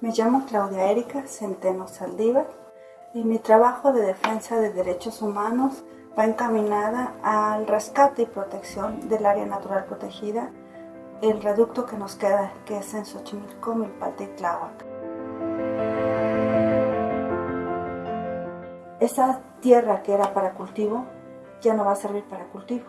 Me llamo Claudia Erika Centeno Saldívar y mi trabajo de defensa de derechos humanos va encaminada al rescate y protección del área natural protegida, el reducto que nos queda, que es en Xochimilco, Milpalta y Tláhuac. Esa tierra que era para cultivo ya no va a servir para cultivo.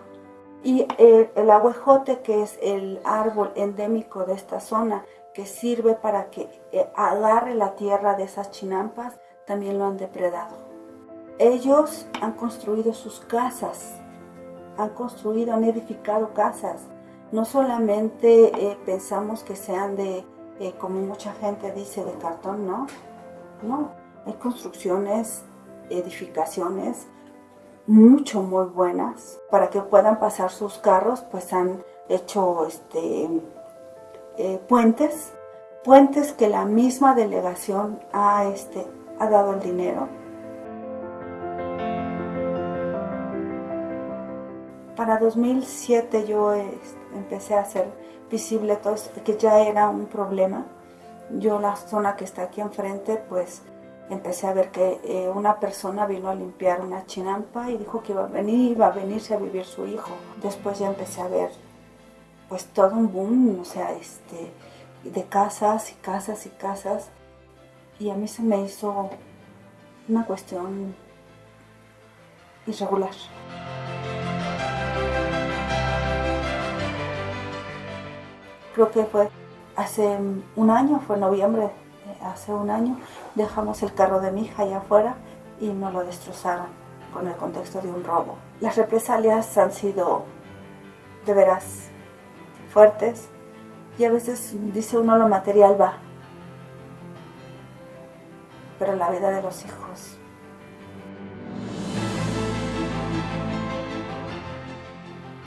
Y el, el aguejote, que es el árbol endémico de esta zona, que sirve para que eh, agarre la tierra de esas chinampas, también lo han depredado. Ellos han construido sus casas, han construido, han edificado casas. No solamente eh, pensamos que sean de, eh, como mucha gente dice, de cartón, no. No, hay construcciones, edificaciones mucho, muy buenas. Para que puedan pasar sus carros, pues han hecho este, eh, puentes, puentes que la misma delegación ha, este, ha dado el dinero. Para 2007 yo este, empecé a hacer visible todo que ya era un problema. Yo la zona que está aquí enfrente, pues empecé a ver que eh, una persona vino a limpiar una chinampa y dijo que iba a venir, iba a venirse a vivir su hijo. Después ya empecé a ver pues todo un boom, o sea, este, de casas y casas y casas. Y a mí se me hizo una cuestión irregular. Creo que fue hace un año, fue noviembre, eh, hace un año, dejamos el carro de mi hija allá afuera y nos lo destrozaron con el contexto de un robo. Las represalias han sido de veras fuertes y a veces dice uno lo material va, pero la vida de los hijos.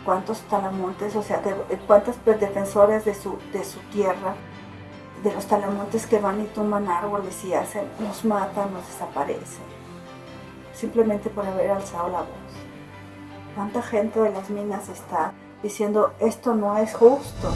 ¿Cuántos talamontes, o sea, cuántos defensores de su, de su tierra, de los talamontes que van y toman árboles y hacen, nos matan, nos desaparecen, simplemente por haber alzado la voz? ¿Cuánta gente de las minas está diciendo esto no es justo.